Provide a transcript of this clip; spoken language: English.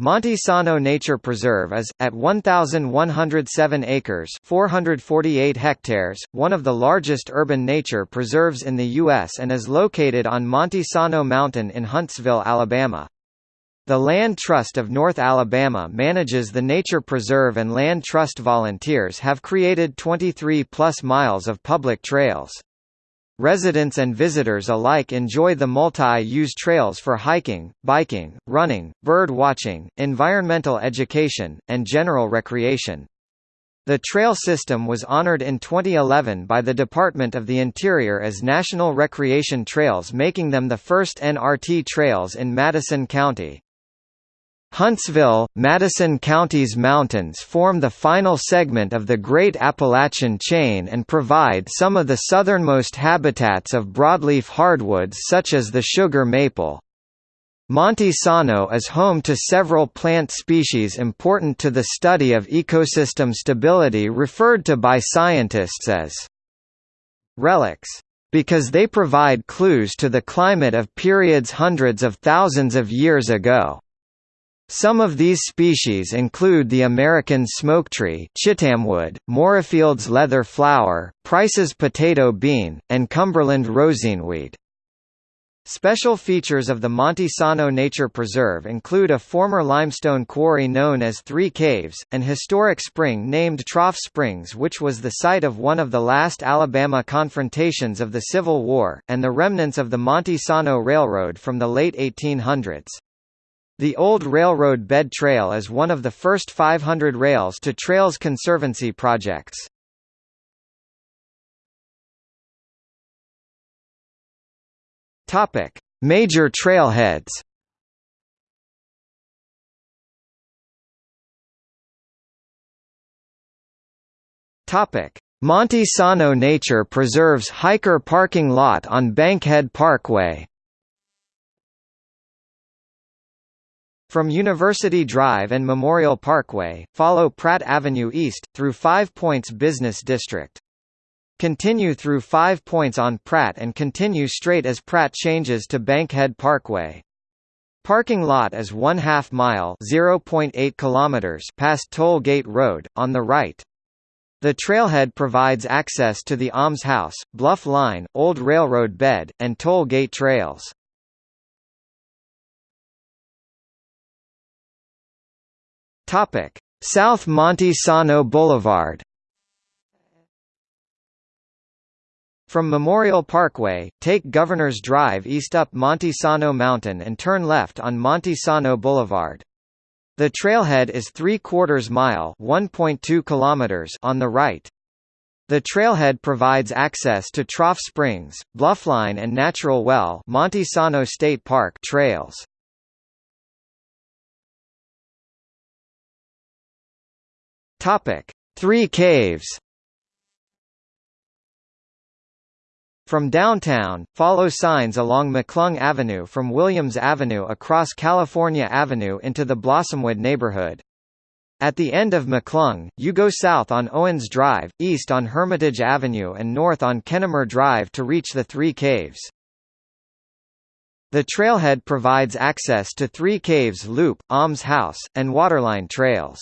Monte Sano Nature Preserve is, at 1,107 acres 448 hectares, one of the largest urban nature preserves in the U.S. and is located on Monte Sano Mountain in Huntsville, Alabama. The Land Trust of North Alabama manages the nature preserve and Land Trust volunteers have created 23-plus miles of public trails. Residents and visitors alike enjoy the multi-use trails for hiking, biking, running, bird watching, environmental education, and general recreation. The trail system was honored in 2011 by the Department of the Interior as National Recreation Trails making them the first NRT trails in Madison County. Huntsville, Madison County's mountains form the final segment of the Great Appalachian Chain and provide some of the southernmost habitats of broadleaf hardwoods such as the sugar maple. Monte Sano is home to several plant species important to the study of ecosystem stability referred to by scientists as relics because they provide clues to the climate of periods hundreds of thousands of years ago. Some of these species include the American smoketree chittamwood, Morefield's leather flower, Price's potato bean, and Cumberland rosinweed. Special features of the Monte Sano Nature Preserve include a former limestone quarry known as Three Caves, an historic spring named Trough Springs which was the site of one of the last Alabama confrontations of the Civil War, and the remnants of the Monte Sano Railroad from the late 1800s. The Old Railroad Bed Trail is one of the first 500 Rails to Trails Conservancy projects. Topic: Major trailheads. Topic: Monte Sano Nature Preserve's hiker parking lot on Bankhead Parkway. From University Drive and Memorial Parkway, follow Pratt Avenue East, through Five Points Business District. Continue through Five Points on Pratt and continue straight as Pratt changes to Bankhead Parkway. Parking lot is one half mile (0.8 kilometers) past Toll Gate Road, on the right. The trailhead provides access to the Alms House, Bluff Line, Old Railroad Bed, and Toll Gate trails. Topic: South Monte Sano Boulevard. From Memorial Parkway, take Governor's Drive east up Monte Sano Mountain and turn left on Monte Sano Boulevard. The trailhead is 3 quarters mile (1.2 kilometers) on the right. The trailhead provides access to Trough Springs, Bluffline and Natural Well Monte Sano State Park trails. Topic: Three Caves. From downtown, follow signs along McClung Avenue from Williams Avenue across California Avenue into the Blossomwood neighborhood. At the end of McClung, you go south on Owens Drive, east on Hermitage Avenue and north on Kennemer Drive to reach the Three Caves. The trailhead provides access to Three Caves Loop, Alms House, and Waterline trails.